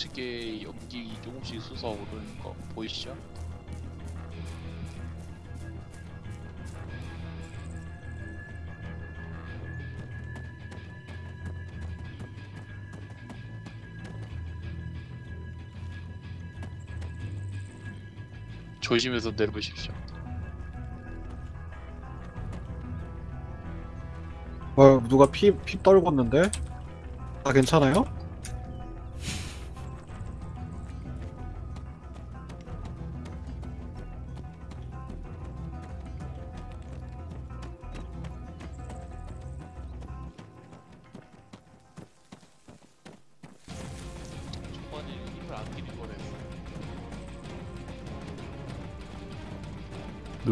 좌측에 연기 조금씩 솟아오르는 거 보이시죠? 조심해서 내려보십시오. 어, 누가 피, 피 떨궜는데? 아, 괜찮아요?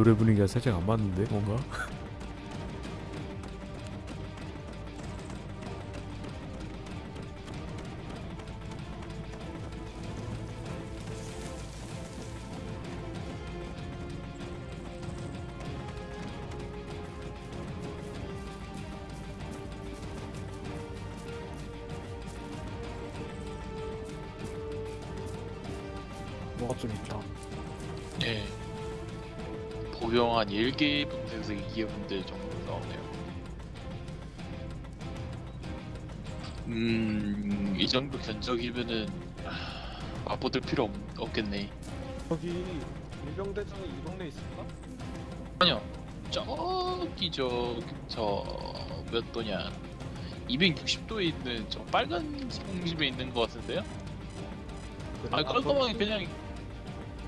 노래 분위기가 살짝 안 맞는데 뭔가? 2개 분수에서 2개 분들 정도 나오네요. 음, 이 정도 견적이면은 아보들 필요 없, 겠네 거기 일병대장이 이 동네 있을까? 아니요. 저기 저저몇 도냐 260도에 있는 저 빨간 집에 있는 것 같은데요? 아 깔끔하게 그냥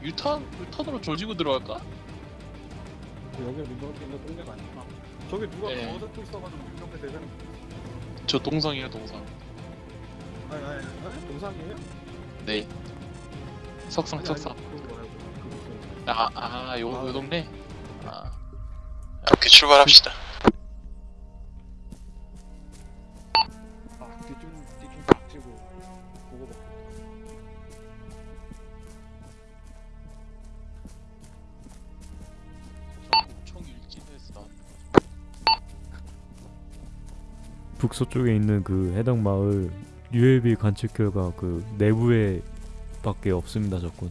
유탄 유탄으로 조지고 들어갈까? 여기 일병대 있는 동네가 아니구나. 저기 누가 네. 거저쪽 있어가지고 일병대 대장. 저 동성이에요 동성. 아니, 아니, 아니, 동상이에요? 네. 석상 아니, 석상. 아니, 그거 말고, 그, 아, 아, 요, 아, 요 동네? 아. 이렇게 출발합시다. 북서쪽에 있는 그 해당 마을 UAB 관측 결과 그 내부에 밖에 없습니다 적군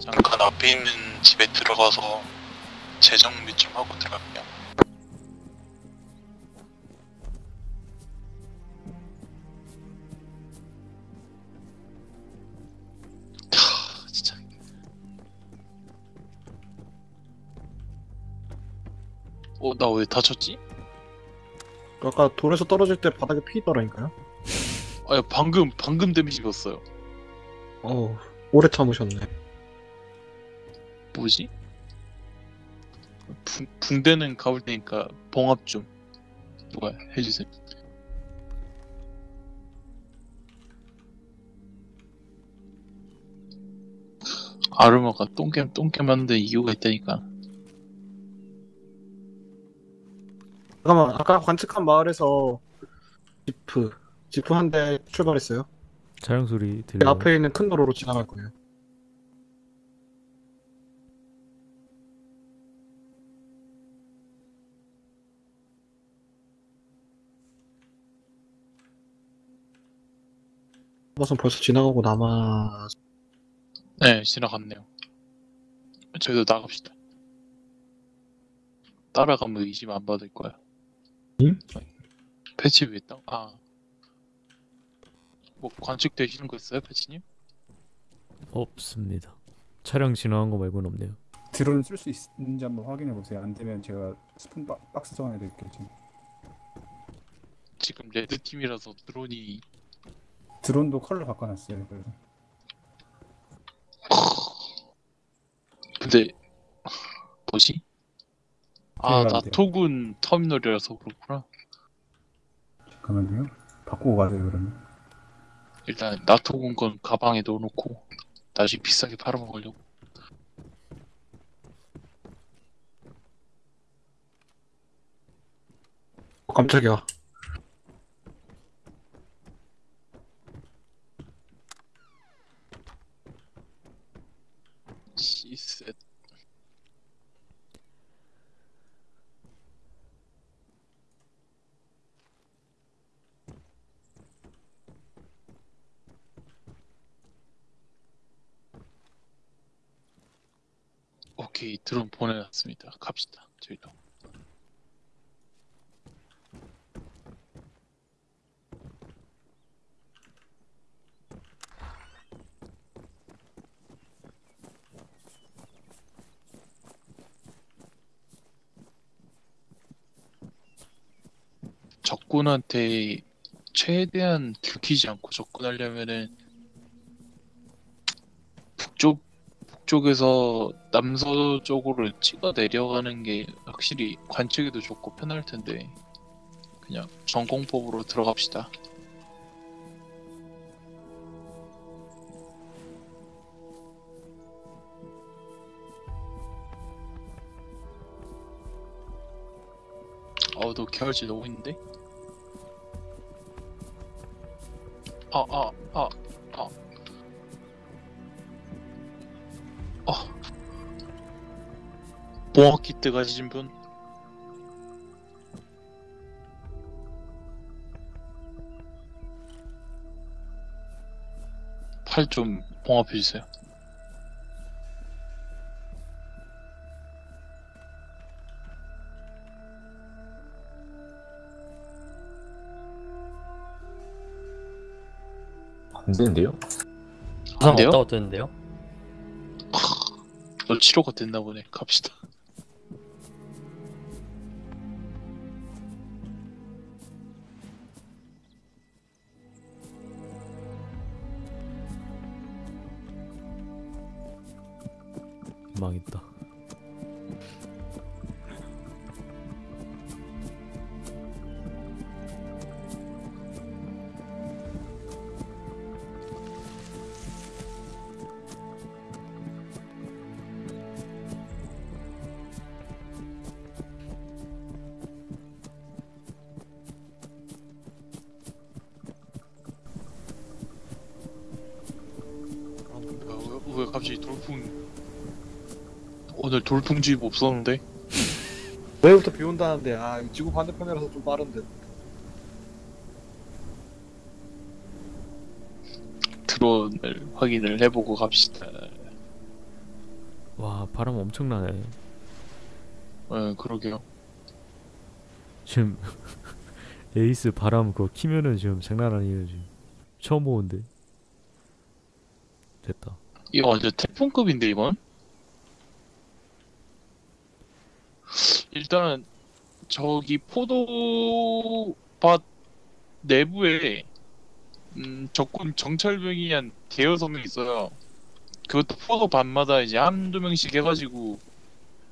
잠깐 앞에 있는 집에 들어가서 재정비 좀 하고 들어갈게요. 하, 진짜. 어, 나 왜 다쳤지? 아까 돌에서 떨어질 때 바닥에 피 있더라니까요. 아, 방금 방금 데미지 입었어요. 어우, 오래 참으셨네. 뭐지? 붕, 붕대는 가볼 테니까 봉합 좀 누가 해주세요. 아르마가 똥겜 똥겜 하는데 이유가 있다니까. 잠깐만 아까 관측한 마을에서 지프 지프 한 대 출발했어요. 차량 소리 그 들려요? 앞에 있는 큰 도로로 지나갈 거예요. 버선 벌써 지나가고 남아 네, 지나갔네요. 저희도 나갑시다. 따라가면 의심 안 받을 거야. 응? 패치 왜 땅? 아. 뭐 관측되시는 거 있어요, 패치님? 없습니다. 차량 지나간 거 말고는 없네요. 드론을 쓸 수 있는지 한번 확인해 보세요. 안 되면 제가 박, 박스 정해 드릴게요. 지금 지금 red team이라서 드론이 드론도 컬러 바꿔놨어요. 그래서 근데 뭐지? 아, 필요한데요. 나토군 터미널이라서 그렇구나. 잠깐만요. 바꾸고 가세요. 그러면 일단 나토군 건 가방에 넣어놓고 나중에 비싸게 팔아먹으려고. 어, 깜짝이야. 시셋. 오케이 드론 보내놨습니다. 갑시다. 저희도. 적군한테 최대한 들키지 않고 접근하려면은 북쪽 북쪽에서 남서 쪽으로 찍어 내려가는 게 확실히 관측에도 좋고 편할 텐데 그냥 전공법으로 들어갑시다. 어너 계열지 너무 있는데? 아, 아, 아, 아. 어. 봉화 키트 가지신 분? 팔 좀 봉합해 주세요. 안 되는데요? 안 돼요? 없다고 뜨는데요? 너 치료가 됐나 보네. 갑시다. 망했다. 돌풍주의보 없었는데? 내일부터 비 온다는데 아 지구 반대편이라서 좀 빠른데. 드론을 확인을 해보고 갑시다. 와 바람 엄청나네. 어, 그러게요. 지금 에이스 바람 그거 키면은 지금 장난 아니에요 지금. 처음 보는데. 됐다. 이거 완전 태풍급인데 이건? 일단 저기 포도밭 내부에 음, 적군 정찰병이 한 대여섯 명 있어요. 그것도 포도밭마다 이제 한두 명씩 해가지고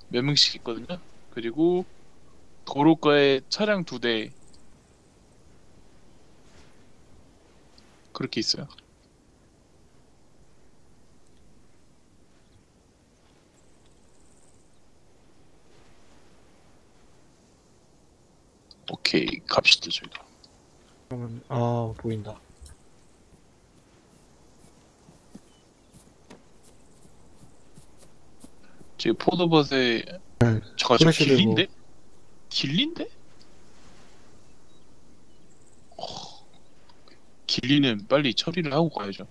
몇 명씩 있거든요. 그리고 도로가에 차량 두 대 그렇게 있어요. 오케이 갑시다 저희도. 그러면 아 보인다. 지금 포도밭에 네, 저가 저 프레시 들고. 길린데? 길린데? 어, 길리는 빨리 처리를 하고 가야죠.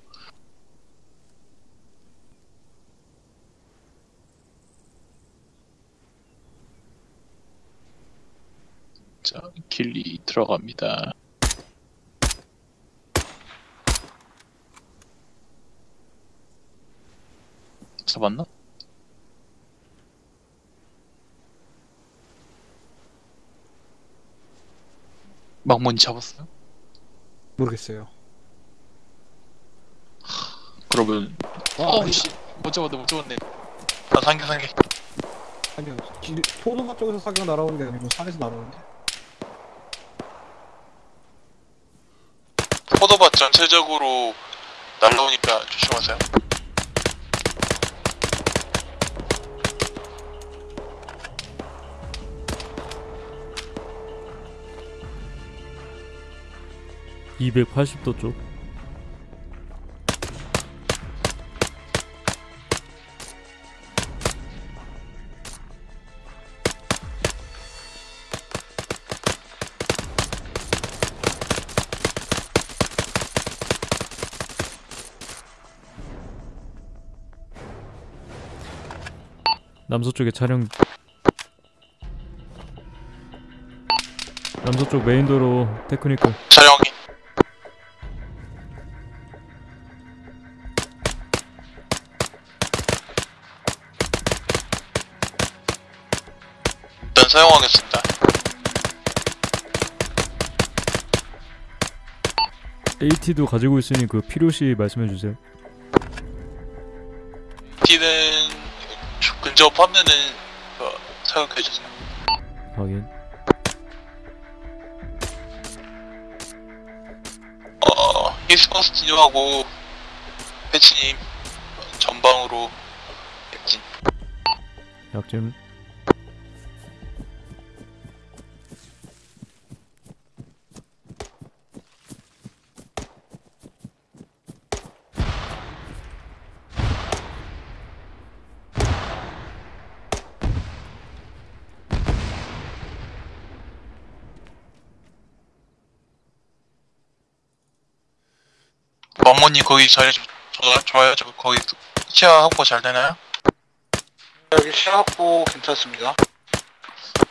자, 길리 들어갑니다. 잡았나? 막문이 잡았어요? 모르겠어요. 그러면 아, 어, 씨, 못 잡았네, 못 잡았네. 아, 상계, 상계. 아니요. 길, 포도맛 쪽에서 사기가 날아오는 게 아니고 산에서 날아오는데. 포도밭 전체적으로 날라오니까 조심하세요. 이백팔십 도 쪽. 남서쪽에 차량 남서쪽 메인도로 테크니컬 촬영이. 일단 사용하겠습니다. AT도 가지고 있으니 그 필요시 말씀해 주세요. T는 근접하면은 어, 사용해주세요. 확인. 어, 히스버스티님하고 패치님 전방으로 약진. 약점 님 거기 자리 좋, 좋, 좋아요? 저 거기 시야 확보 잘 되나요? 여기 시야 확보 괜찮습니다.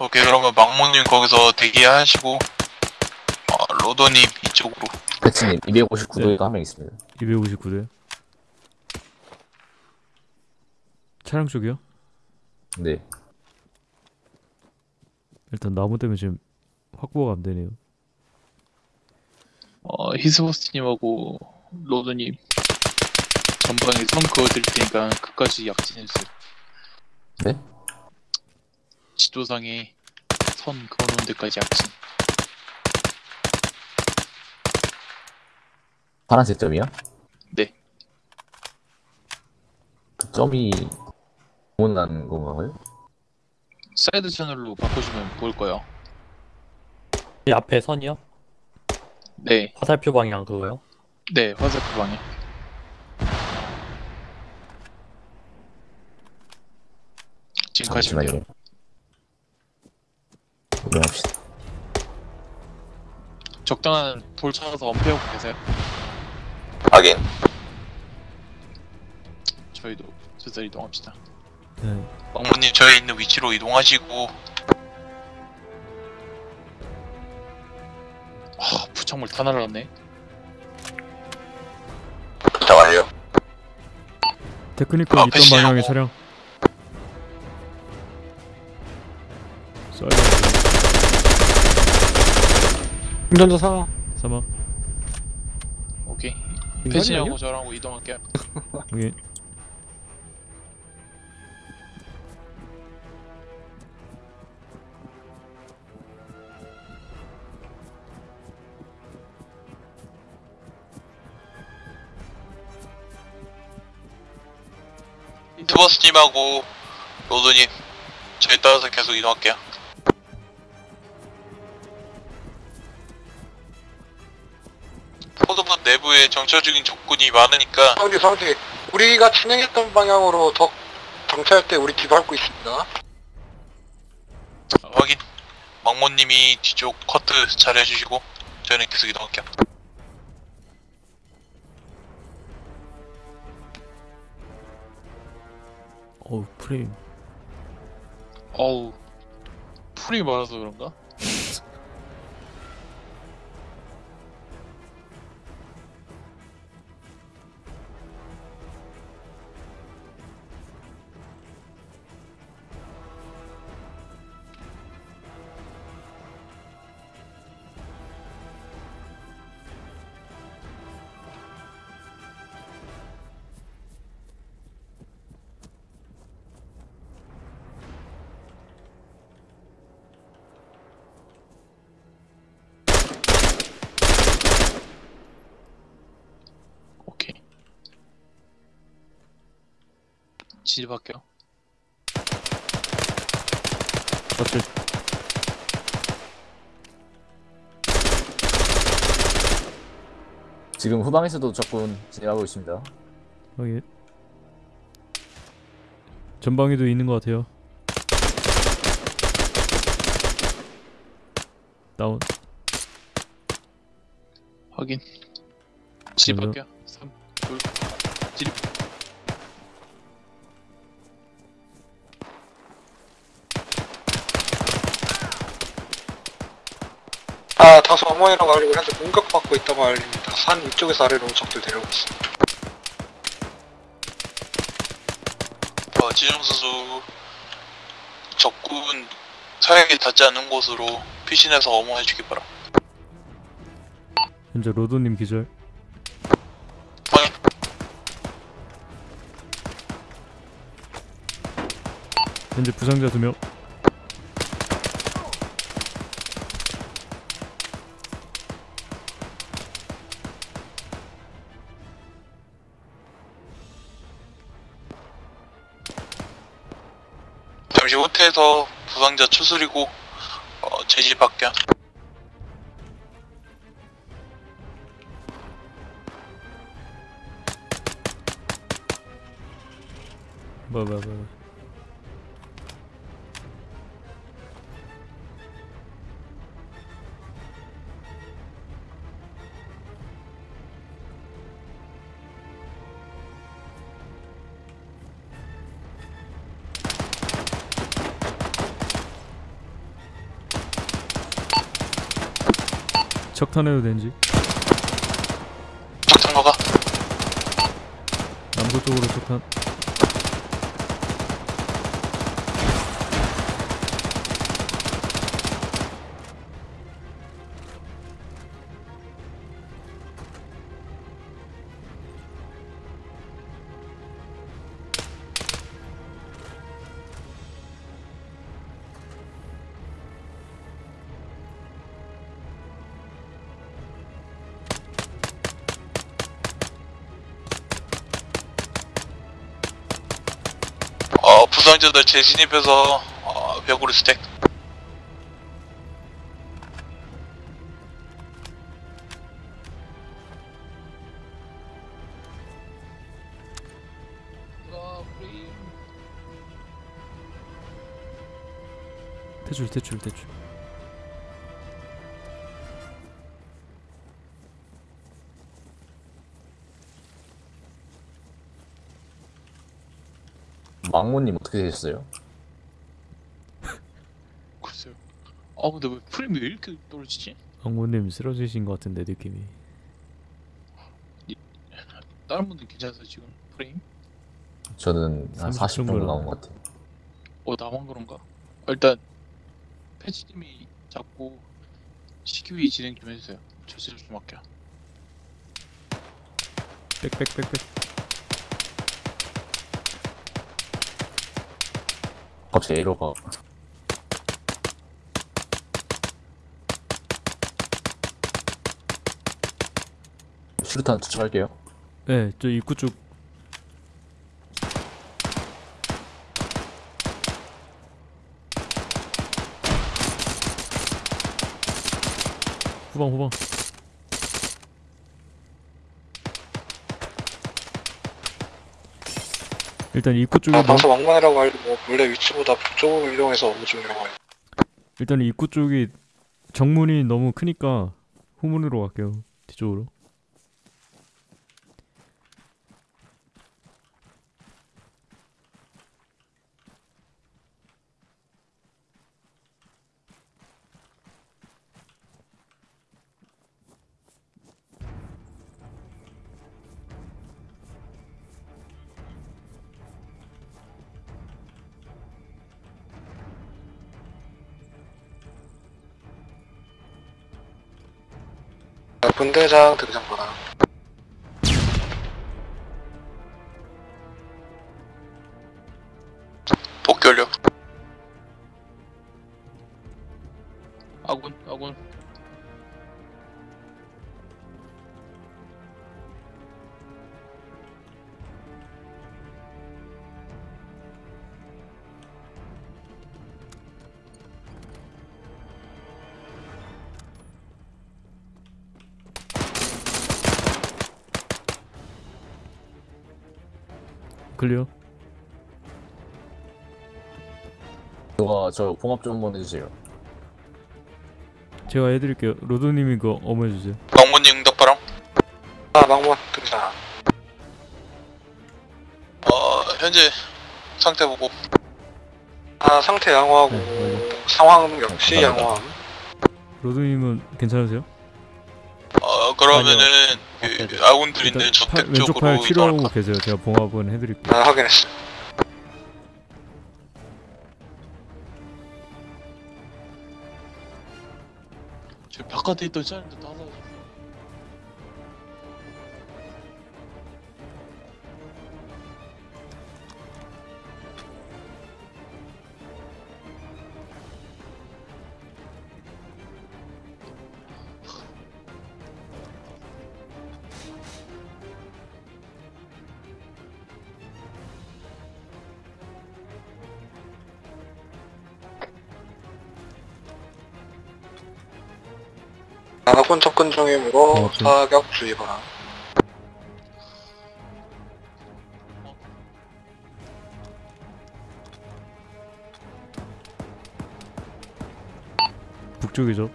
오케이 그러면 망모님 거기서 대기하시고 어, 로더님 이쪽으로 배치님 259도에가 한 명 있습니다. 259대. 차량 쪽이요? 네. 일단 나무 때문에 지금 확보가 안 되네요. 어, 히스버스님하고 로더님 전방에 선 그어드릴 테니까 끝까지 약진해주세요. 네? 지도상에 선 그어놓은 데까지 약진. 파란색 점이요? 네. 그 점이 원하는 건가요? 사이드 채널로 바꿔주면 보일 거예요. 이 앞에 선이요? 네, 화살표 방향 그거요? 네, 화살표 방에. 지금 가시면 돼요. 잠시만요. 이동합시다. 적당한 돌 찾아서 엄폐하고 계세요. 확인. 저희도 슬슬 이동합시다. 네. 왕모님 저희 있는 위치로 이동하시고 아 부착물 다 날라갔네 테크니컬 아, 있던 패시하고. 방향의 차량. 운전자 사. 사막. 오케이 아니야? 저랑 이동할게요 인 튜버스님하고 로드님 저희 따라서 계속 이동할게요. 포도봇 내부에 정찰 중인 적군이 많으니까 상디 상디 우리가 진행했던 방향으로 적 정찰할 때 우리 뒤밟고 있습니다. 확인. 막모님이 뒤쪽 커트 잘 해주시고 저희는 계속 이동할게요. 어우 프레임 어우 풀이 많아서 그런가? 질이 바뀌어. 어쩔. 지금 후방에서도 적군 진입하고 있습니다. 어, 예. 여기 전방에도 있는 것 같아요. 다운. 확인. 집 밖이야. 3, 2, 1. 정원이라고 알리고 현재 공격받고 있다고 알립니다. 산 위쪽에서 아래로 적들 데려오고 있습니다. 아, 지정수수 적군 사격이 닿지 않은 곳으로 피신해서 어머해 주기 바라. 현재 로드님 기절. 현재 부상자 두 명. 잠시 호텔에서 부상자 추스리고 어, 제지 밖에. 뭐야 뭐야 뭐 야 척탄해도 된지. 적탄거가? 남부 쪽으로 척탄 어, 부상자들 재진입해서 어, 벽으로 스택. 대출 대출 대출 망모님 어떻게 되셨어요? 글쎄요 아 근데 왜 프레임이 왜 이렇게 떨어지지? 왕모님 쓰러지신 것 같은데 느낌이 다른 분들 괜찮아요 지금 프레임? 저는 한30 40 정도. 나온 것 같아요. 어 나만 그런가? 어, 일단 패치님이 자꾸 CQE 진행 좀 해주세요 저지를 좀 할게요 빽빽빽빽 갑자기 에러가 슈루탄 투척할게요. 네 저 입구 쪽 후방 후방 일단 입구 쪽에 아, 뭐, 다소 왕만이라고 알리고 원래 위치보다 북쪽으로 이동해서 중이라고 해요. 일단 입구 쪽이 정문이 너무 크니까 후문으로 갈게요. 뒤쪽으로. 분대장 등장 바람. 복귀 완 클리어. 누가 저 봉합 좀 한번 해주세요. 제가 해드릴게요. 로드님이 그거 어머해주세요. 왕문님 응답 바람. 아, 망문 등장. 어, 현재 상태 보고. 아, 상태 양호하고 네, 상황 역시. 양호함. 로드님은 괜찮으세요? 어, 그러면은 그 아군들이 일단 팔, 왼쪽 팔 치료하고 계세요. 제가 봉합은 해드릴게요. 아, 확인했어. 저 바깥에 있던 사람들 다사 중이므로 고맙죠. 사격 주의 바람. 북쪽이죠.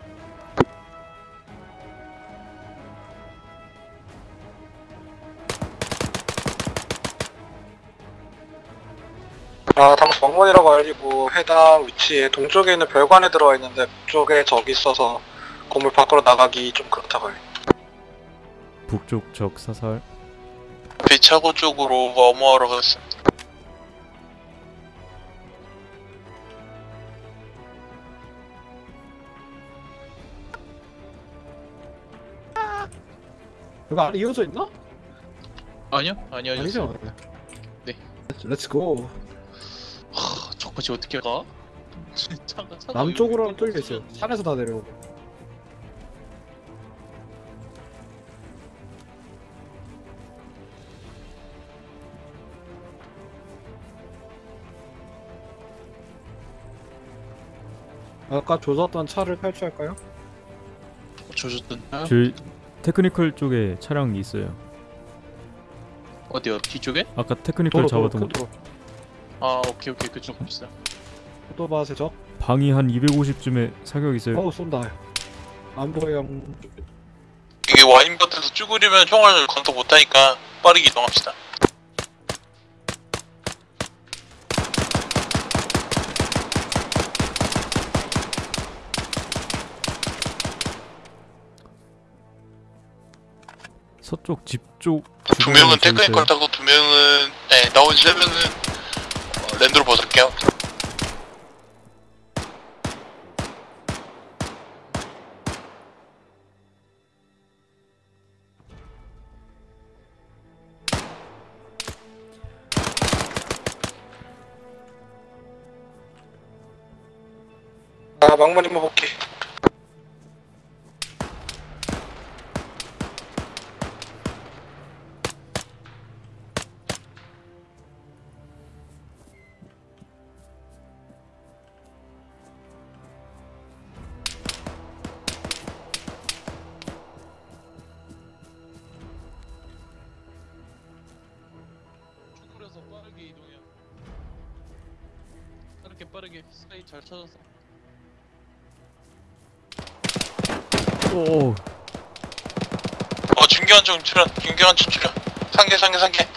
아, 당시 왕문이라고 알리고 해당 위치에 동쪽에 있는 별관에 들어와 있는데 북쪽에 적이 있어서 건물 밖으로 나가기 좀 그렇다고 해요. 북쪽 적 사살. 배차고 쪽으로 엄호하러 갔어요. 이거 안에 이어져 있나? 아니요 아니요 아니죠? 네. Let's go 하, 저까지 어떻게 가? 차가 차가 남쪽으로는 여기 뚫려 있어요 산에서 다 내려오고 아까 조졌던 차를 탈취할까요? 조졌던 저희 technical 쪽에 차량이 있어요. 어디요 뒤쪽에? 아까 technical 도로 도로 잡았던 큰 거. 도로 아 오케이 오케이 그쪽 갑시다 포토바스의 적 방이 한 250쯤에 사격 있어요. 어우 쏜다 안 보여 이게 와인 밭에서 쭈그리면 총알을 건터 못하니까 빠르게 이동합시다. 서쪽 집 쪽. 두 명은 주변에 있어요. 테크니컬 타고 두 명은 네 나머지 세 명은 어, 랜드로 벗을게요. 아 망문이만 볼게. 중견 중 출연 상계 상계 상계.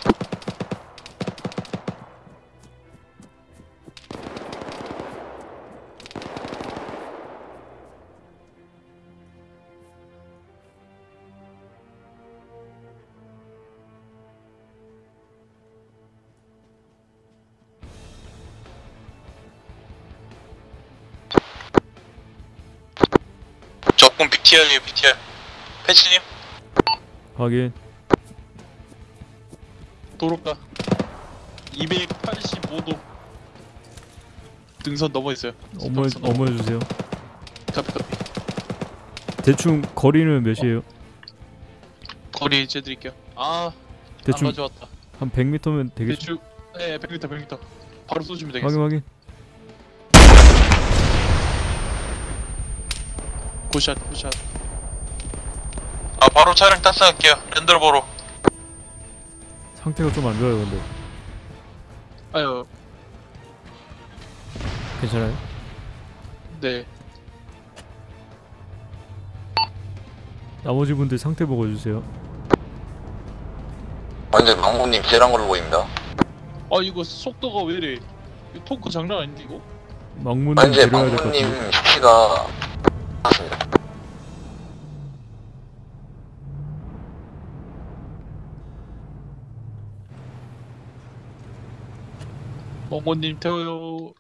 적군 BTR이에요 BTR 패치님 확인 도로가 285도 등선 넘어 있어요. 어머 스탑선 넘어. 어머 주세요 카피 카피. 대충 거리는 몇이에요? 거리 재드릴게요. 아, 대충 안 가져왔다. 한 100m면 되겠죠? 대충 네, 100m 100m. 바로 쏘시면 확인 되겠어. 확인 good shot good shot. 아 바로 차량 탑승할게요 Land Rover로 상태가 좀 안 좋아요 근데 아유, 괜찮아요? 네. 나머지 분들 상태 보고 주세요 완전 망고님 쟤란 걸로 보입니다 아 이거 속도가 왜 이래? 이거 토크 장난 아닌데 이거? 망문님 현재 데려야 될것 망고님 같아요 수치가 멍고님 태워요.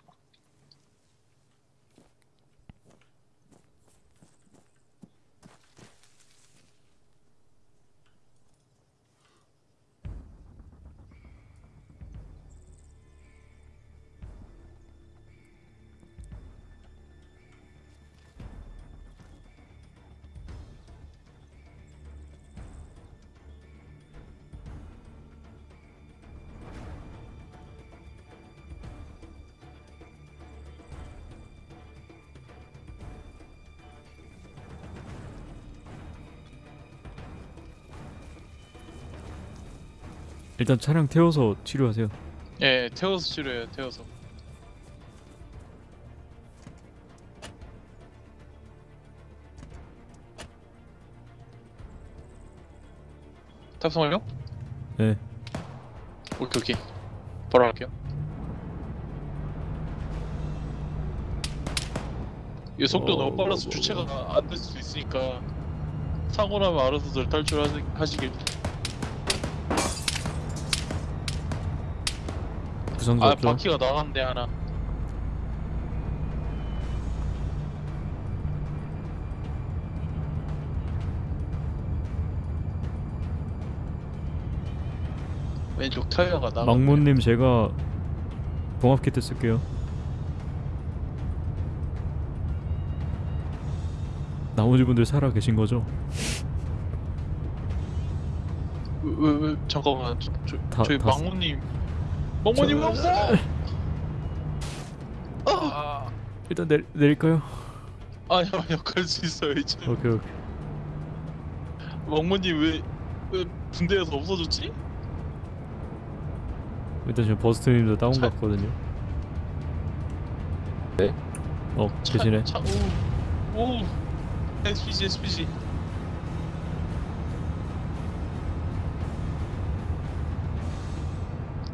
일단 차량 태워서 치료하세요 예, 태워서 치료해요. 태워서. 탑승 완료? 네 오케이 오케이. 바로 할게요. 이 속도 어, 너무 빨라서 뭐, 주체가 안 될 수도 있으니까 사고 나면 알아서들 탈출하시길. 부상자 아 없죠? 바퀴가 나갔는데 하나. 왼쪽 타이어가 나갔네. 망문님 제가 봉합 키트 쓸게요 나머지 분들 살아 계신 거죠? 왜, 왜, 왜 잠깐만 저, 저, 다- 저희 다 망모님 왜 없어? 아, 일단 내, 내릴까요? 아니요 아니요. 갈수 있어요 이제. 오케이 오케이. 망모님 왜, 왜 군대에서 없어졌지? 일단 지금 버스트님도 다운 차- 갔거든요. 네. 어 계시네. 차, 오, 오. SPG SPG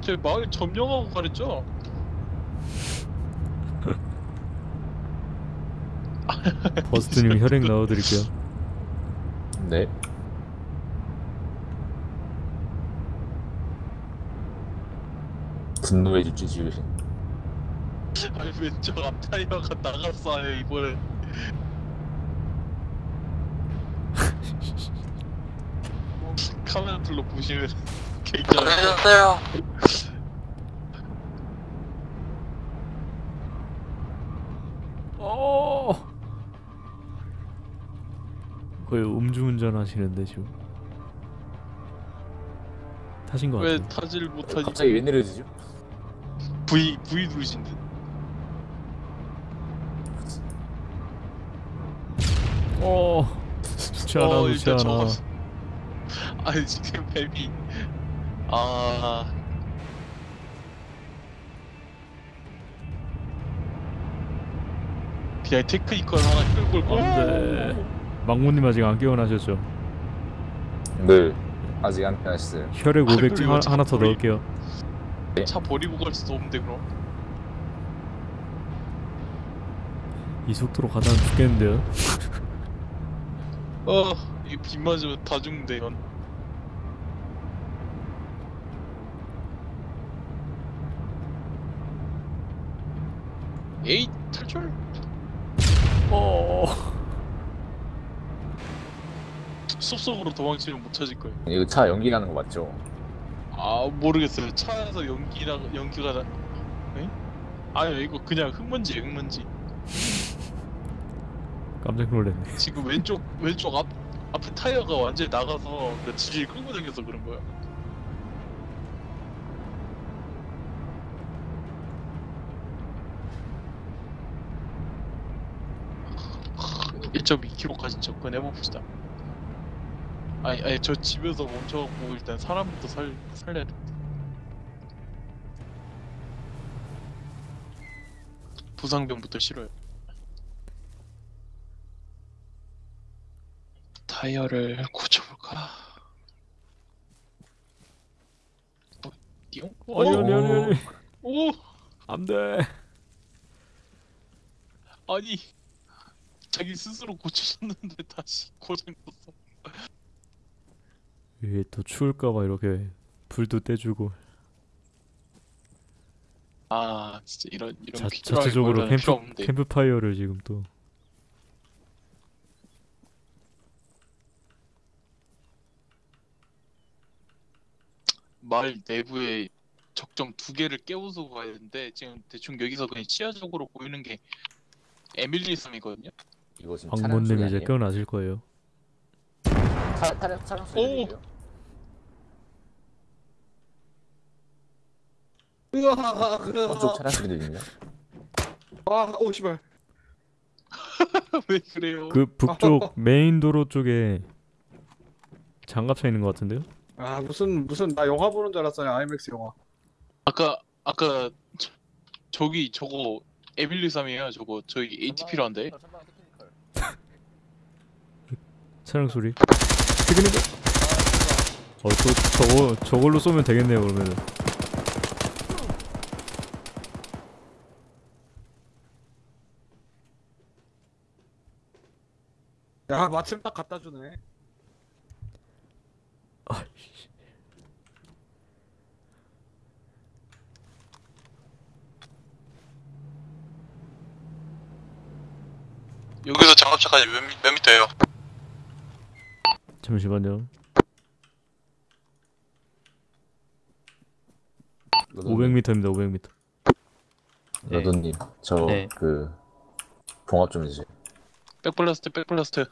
저 마을 점령하고 가랬죠? 버스트님 혈액 넣어드릴게요 네. 분노의 주지 지으신. 아니 왼쪽 앞타이어가 나갔어요 이번에 카메라 둘러 보시면 굉장히 해주세요 어. 거의 음주운전 하시는데 지금. 타신 거 왜 같아요 타지를 못하지? 갑자기 왜 내려지죠? V V 누르신 듯. 어. 좋지 않아 어, 좋지 일단 않아. 아니 지금 뱀이 아. 그냥 technical 하나 끌고 올 건데 네. 망무님 아직 안 깨어나셨죠? 네. 아직 안 깨어났어요. 혈액 500 아, 하나 더 버리... 넣을게요. 네. 차 버리고 갈 수도 없는데 그럼? 이 속도로 가다 죽겠는데요? 어, 이빗 맞으면 다 죽는데 이건. 에이 탈출. 어. 숲속으로 도망치면 못 찾을 거예요. 이거 차 연기 가는 거 맞죠? 아 모르겠어요. 차에서 연기나 연기가 나. 에? 아니 이거 그냥 흙먼지 흙먼지. 깜짝 놀랐네. 지금 왼쪽 왼쪽 앞 앞에 타이어가 완전히 나가서 그 지질 끌고 다녀서 그런 거야. 하, 1.2km까지 접근해 봅시다. 아니 아니 저 집에서 멈춰갖고 일단 사람부터 살 살려야 돼. 부상병부터 싫어요. 타이어를 고쳐볼까? 어, 띠용? 아니 아니 아니 아니. 오! 안 돼. 아니 자기 스스로 고쳐줬는데 다시 고장났어. 위에 또 추울까봐 이렇게 불도 떼주고. 아 진짜 이런 이런 자, 자체적으로 캠프 캠프파이어를 지금 또. 마을 내부에 적정 두 개를 깨우서 가야 되는데 지금 대충 여기서 그냥 시야적으로 보이는 게 에밀리 섬이거든요 이거 지금 방문님 이제? 깨어나실 거예요. 차, 차량 차량 소리 오! 들리세요? 으아, 저쪽 차량 소리 들립니다. 아, 오 씨발. 왜 그래요? 그 북쪽 메인 도로 쪽에 장갑 차 있는 것 같은데요? 아 무슨 무슨 나 영화 보는 줄 알았어요. 아이맥스 영화. 아까 아까 저, 저기 저거 에밀리 섬이에요 저거 저희 ATP로 한대 차량 소리. 피그니까. 어또 저거 저걸로 쏘면 되겠네요 그러면은. 야 마침 딱 갖다 주네. 여기서 장갑차까지 몇, 미- 몇 미터예요? 잠시만요. 로돈님, 500m입니다. 500m. 로돈님, 저 네. 그 봉합 좀 해주세요. 백블라스트 백블라스트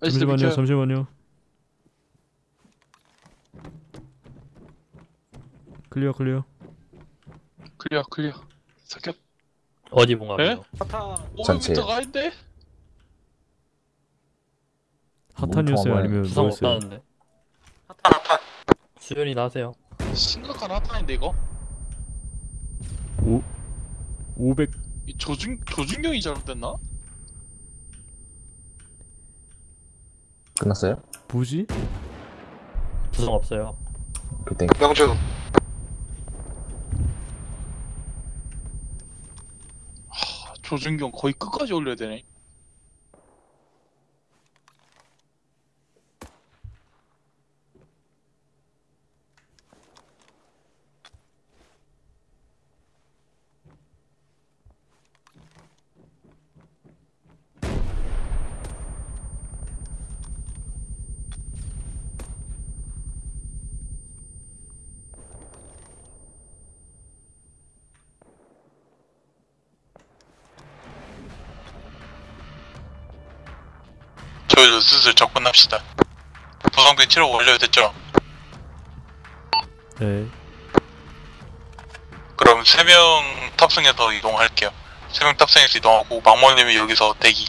잠시만요. 잠시만요. 클리어 클리어. 클리어 클리어 사격 어디 봉합이요? 전체. 500m가 아닌데? 핫한이었어요 몸통을 아니면 부상 뭐였어요? 없다는데 하탄 하탄 수연이 나세요 심각한 핫타인데 이거? 오 500. 이 조준 조준경이 잘못됐나? 끝났어요? 뭐지? 부상 없어요 그때 명중 아, 조준경 거의 끝까지 올려야 되네. 저희도 슬슬 접근합시다. 부상병 치료 완료됐죠? 네. 그럼 3명 탑승해서 이동할게요. 3명 탑승해서 이동하고 망모님이 여기서 대기.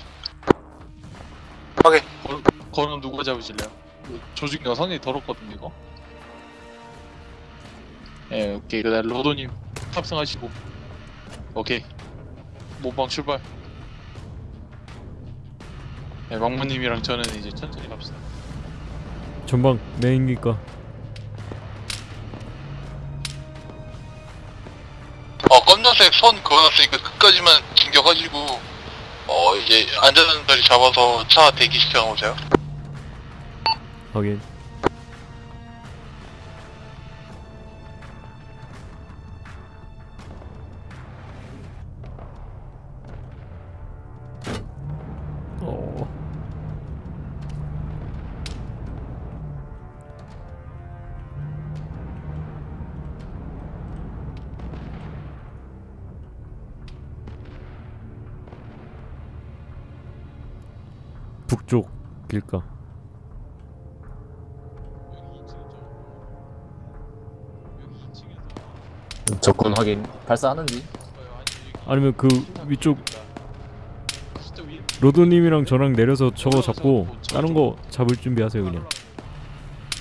확인. 거, 거는 누가 잡으실래요? 조준경 상당히 더럽거든요 이거. 예, 오케이. 그다음 로도님 탑승하시고. 오케이. 모방 출발. 네, 망모님이랑 저는 이제 천천히 갑시다. 전방 메인기가 어, 검정색 선 그어놨으니까 끝까지만 진격하시고, 어, 이제 안전한 자리 잡아서 차 대기시켜 놓으세요. 확인. 북쪽 길가. 여기 2층이죠. 여기 2층에서 적군 확인. 발사하는지? 아니면 그 위쪽 로드님이랑 저랑 내려서 저거 잡고 다른 거 잡을 준비하세요 그냥.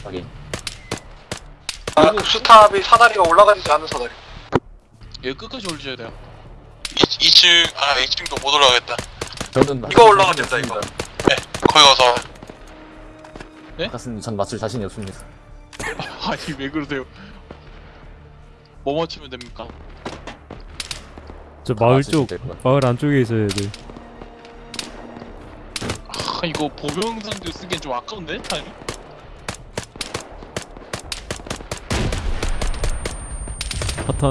확인. 아, 수탑이 사다리가 올라가지 않은 사다리. 여기 끝까지 올려줘야 돼요. 2, 층아 2층도 못 올라가겠다. 저는 이거 올라가면 된다, 이거. 거기 가서 가슴 전 맞출 자신이 없습니다. 아니 왜 그러세요? 뭐 맞추면 됩니까? 저다 마을 쪽. 마을 안쪽에 있어야 돼. 아 이거 보병상도 쓰기엔 좀 아까운데 타이밍? 파탄.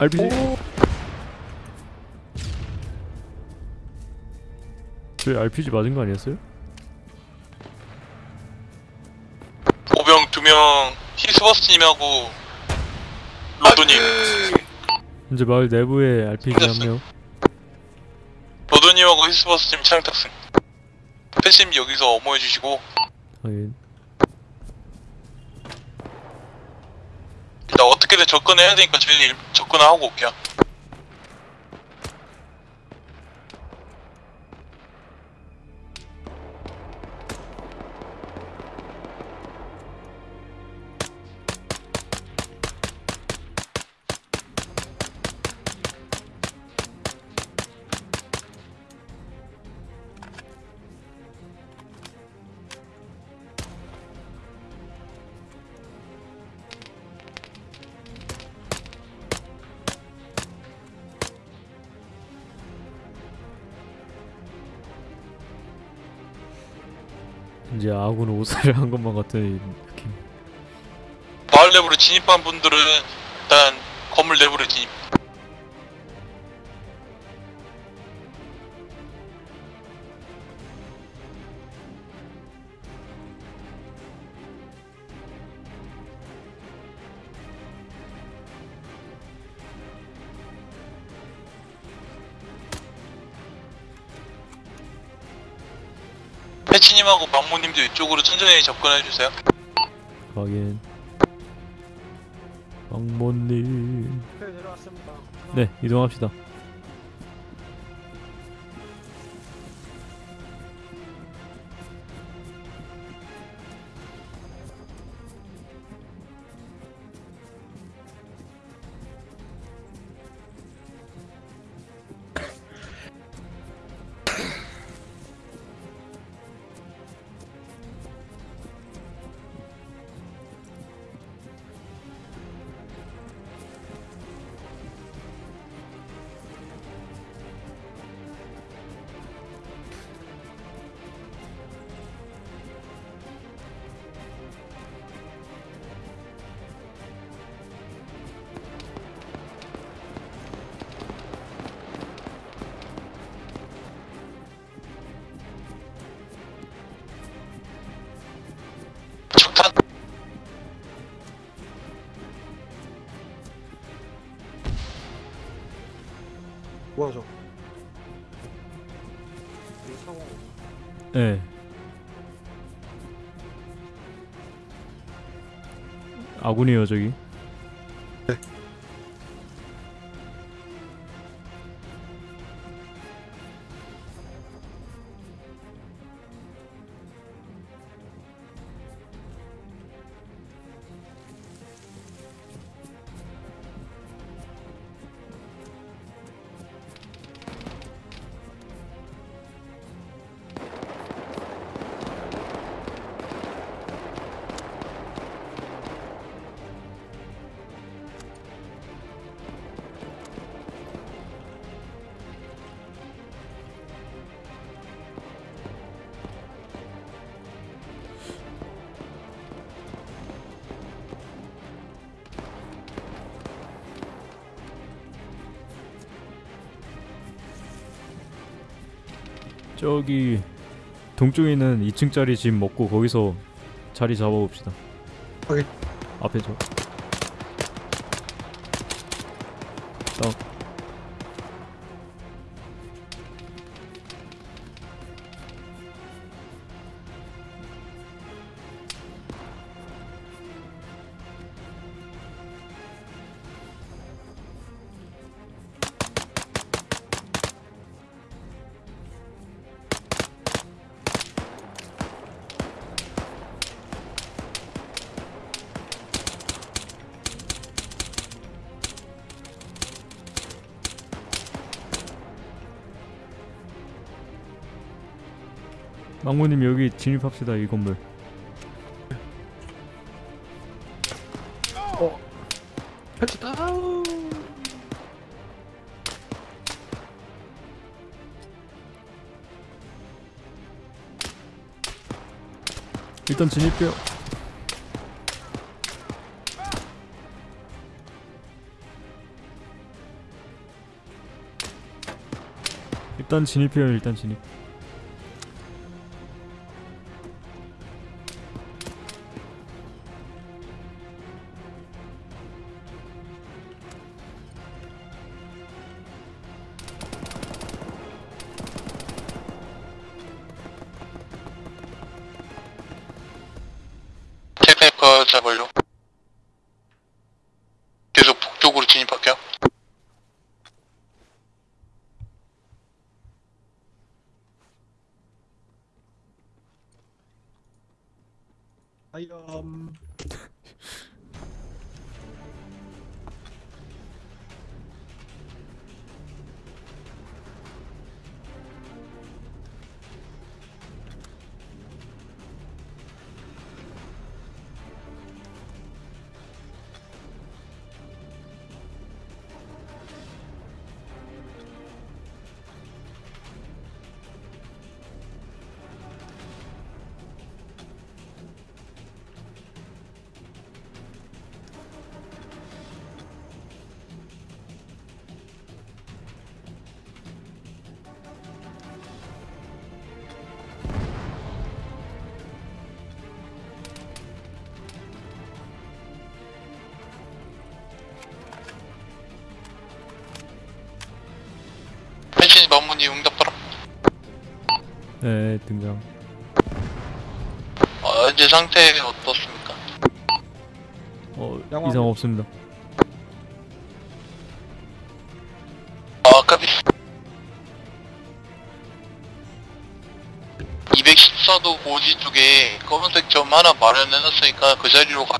RPG. 저희 RPG 맞은 거 아니었어요? 보병 2명, 히스버스님하고 로드님. 이제 마을 내부에 RPG 한 명. 로드님하고 히스버스님 차량 탑승. 패시님 여기서 어머해주시고, 확인. 일단 어떻게든 접근해야 되니까 저희는 일- 접근을 하고 올게요. 이제 아군 오사를 한 것만 같은 느낌. 마을 내부로 진입한 분들은 일단 건물 내부로 진입. 막모님도 이쪽으로 천천히 접근해 주세요. 확인. 왕모님. 네. 네, 이동합시다. 뭐야 저? 예. 아군이에요. 저기 동쪽에 있는 2층짜리 집 먹고 거기서 자리 잡아봅시다. 확인. 앞에 저. 망고님 여기 진입합시다 이 건물. 펼치 다운 일단 진입해요. 일단 진입해요. 일단 진입. 마무니 응답하라. 네 등장. 어, 현재 상태 어떻습니까? 어 양호합니다. 이상 없습니다. 아, 까비. 214도 고지 쪽에 검은색 점 하나 마련해놨으니까 그 자리로 가.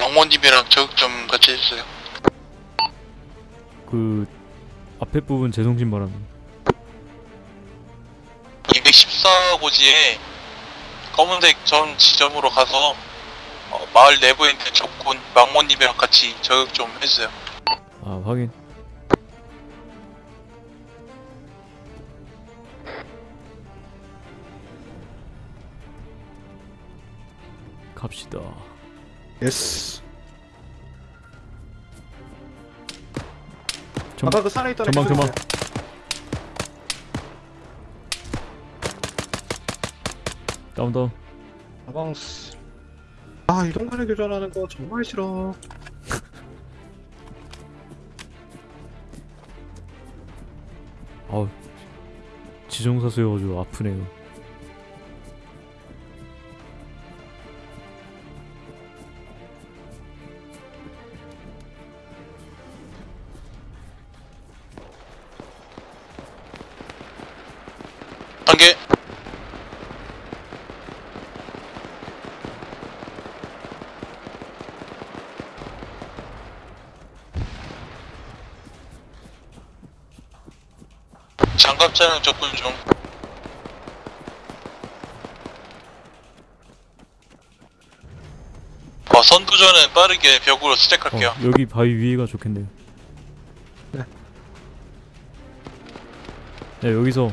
영원님이랑 저격 좀 같이 해주세요. 그 앞에 부분 재송신 바랍니다. 214 고지에 검은색 점 지점으로 가서 어, 마을 내부에 있는 적군 망모님이랑 같이 저격 좀 해주세요. 아 확인. 갑시다. 예스 전- 아까 그 산에 있던 애 전방, 전방. 다운 다운. 아방스 아 이동간에 교전하는 거 정말 싫어 아우 지정사 수여가지고 아프네요. 장갑 차량 접근 중 어, 선두전은 빠르게 벽으로 어, 스택할게요 여기 바위 위에가 좋겠네요. 네. 네 여기서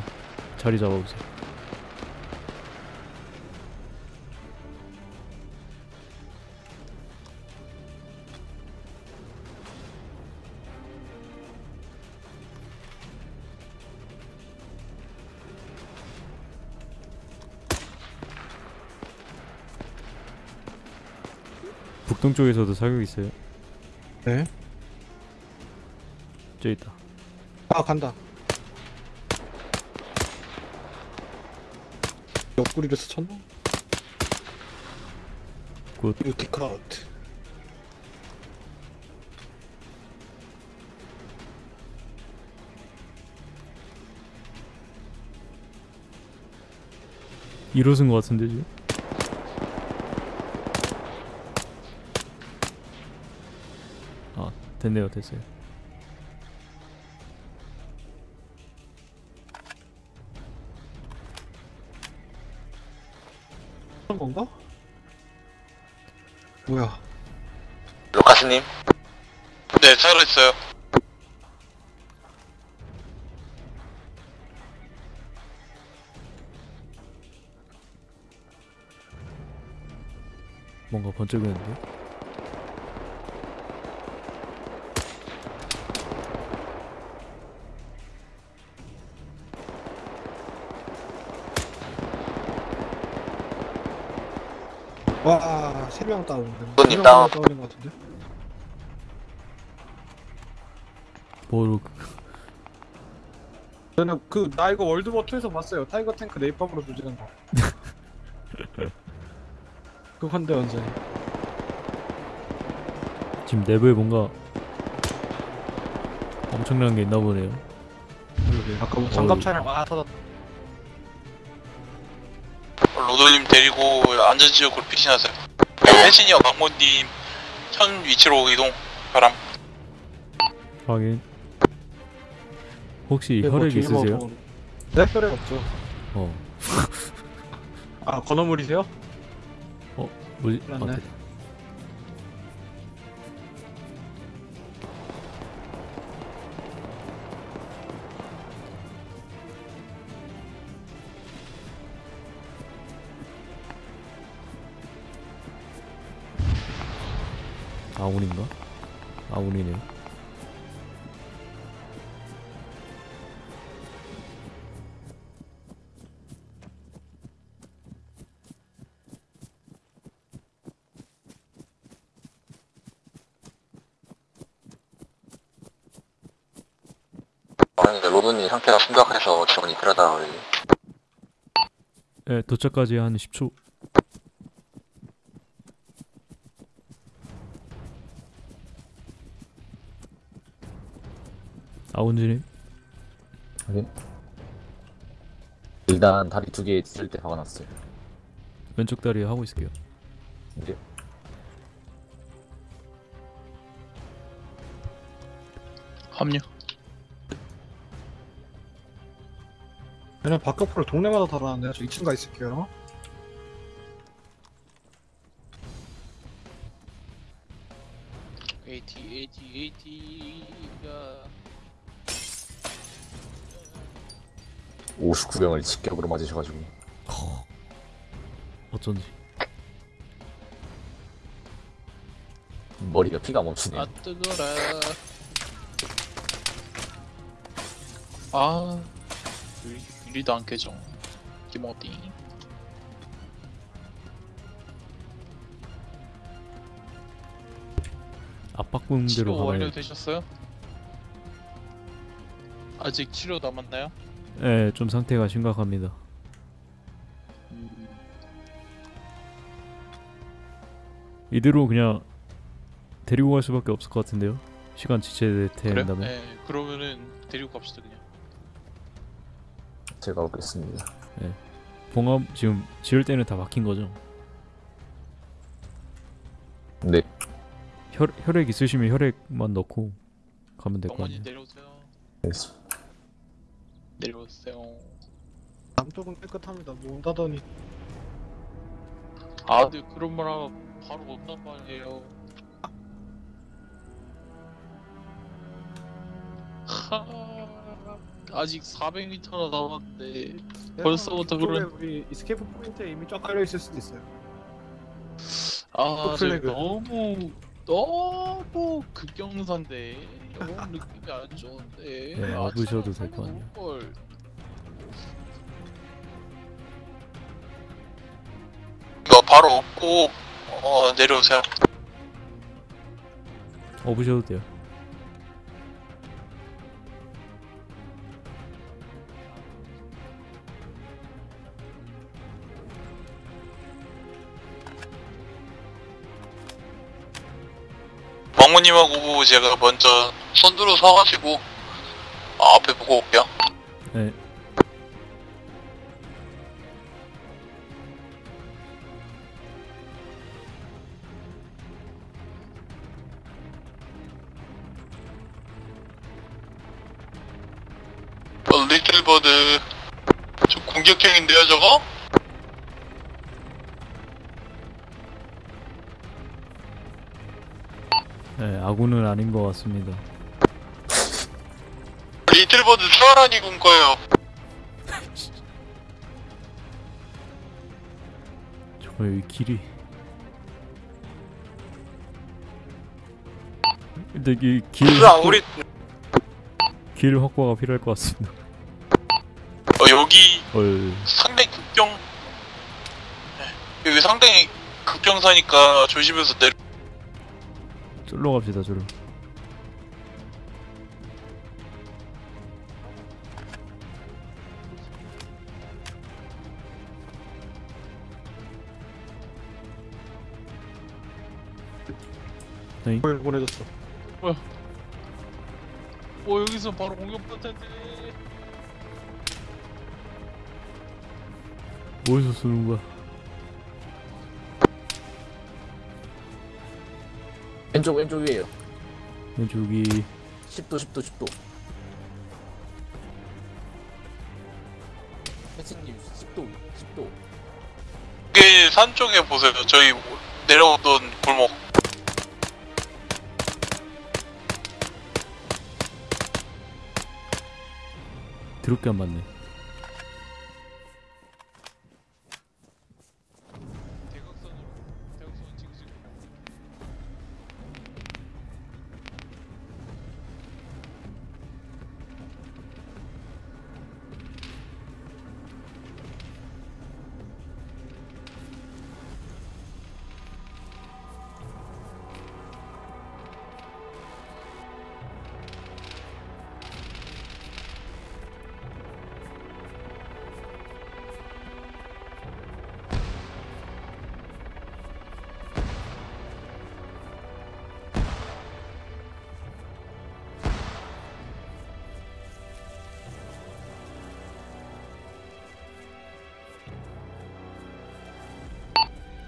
자리 잡아보세요. 북동 쪽에서도 사격 있어요. 네. 저 있다. 아 간다. 옆구리를 스쳤나? 굿. 뷰티 컷. 일호승 것 같은데 지금? 아 됐네요 됐어요. 그런 건가? 뭐야? 루카스님 네 살아있어요 뭔가 번쩍이는데? 세명 다운. 손님 세명 다운. 다운인 것 같은데? 뭐로 저는 그 나 이거 World War 2에서 봤어요. Tiger 탱크 네이팜으로 조지는 거. 그건데 완전히. 지금 내부에 뭔가 엄청난 게 있나 보네요. 아까 뭐 장갑 차량 와 터졌다. 로돌님 데리고 안전 지역으로 피신하세요 펜시니어 강모님 현 위치로 이동 바람 확인. 혹시 네, 뭐 혈액 뭐 있으세요? 뭐- 네, 혈액 없죠. 어 아, 건어물이세요? 뭐지? 아, 맞네. 됐다. 아운인가? 아운이네. 아니 로드님 상태가 심각해서 지원이 필요하다 네, 도착까지 한 10초. 아운지님 확인. 일단 다리 두개 찢을 때 화가 났어요. 왼쪽 다리에 하고 있을게요. 이제 합류 얘네 바깥으로 동네마다 달아놨네요. 저 2층 가 있을게요. AT AT AT 59병을 직격으로 맞으셔가지고 어쩐지. 머리가 피가 멈추네요. 아 뜨거라 아 유리, 유리도 안 깨져 압박붕대로 치료 가봐요. 완료되셨어요? 아직 치료 남았나요? 예, 좀 상태가 심각합니다. 음, 이대로 그냥 데리고 갈 수밖에 없을 것 같은데요. 시간 그래? 지체된다면. 네, 그러면은 데리고 갑시다 그냥. 제가 오겠습니다. 봉합 지금 지을 때는 다 막힌 거죠. 네. 혈 혈액 있으시면 혈액만 넣고 가면 될것 어머니 같네요. 내려오세요. 알겠습니다. 내려오세요. 남쪽은 깨끗합니다. 뭐 온다더니 아, 근데 그런 말 하면 바로 온단 말이에요. 하, 아직 400m나 남았는데 벌써부터 그쪽에 그런- 우리 escape point에 이미 쫙 깔려 있을 수도 있어요. 아, 저 플래그. 너무 너무 극경사인데 너무 느낌이 안 좋은데. 네, 아, 될것 같네요. 걸. 이거 바로 없고 어 내려오세요. 업으셔도 돼요. 하고 제가 먼저 선두로 서가지고 어, 앞에 보고 올게요. 네. 어, 리틀버드 저 공격형인데요 저거? 아군은 아닌 것 같습니다. 리틀버드 수아란이 군 거예요. 정말 여기 길이. 근데 이길 아, 우리 길 확보가 필요할 것 같습니다. 어, 여기 헐. 상당히 극경 네, 여기 상당히 극경사니까 조심해서 내려. 쫄러 갑시다, 쫄러. 뭘 보내줬어. 어 여기서 바로 공격할 텐데. 어디서 쏘는 거야? 왼쪽 왼쪽 위에요. 왼쪽이 10도 10도 10도. 혜진님 10도 10도. 여기 산 쪽에 보세요. 저희 내려오던 골목. 드럽게 안 맞네.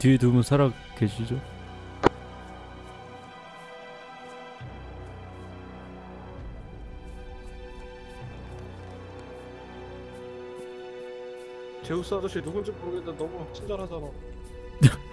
뒤에 두 분 살아 계시죠? 제우스 아저씨 누군지 모르겠는데 너무 친절하잖아.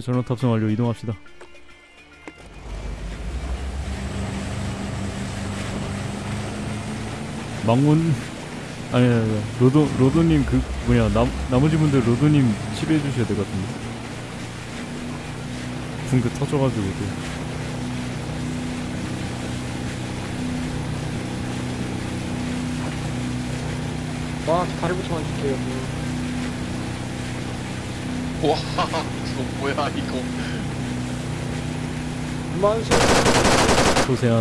오케이 전원 탑승 완료 이동합시다. 망원 아니 아니 로도 로도님 그 뭐냐 남, 나머지 분들 로도님 치료해 주셔야 될 것 같은데. 붕대 터져가지고 또 와 다리부터만 줄게요 와 이거 뭐야 이거. 만세 소세한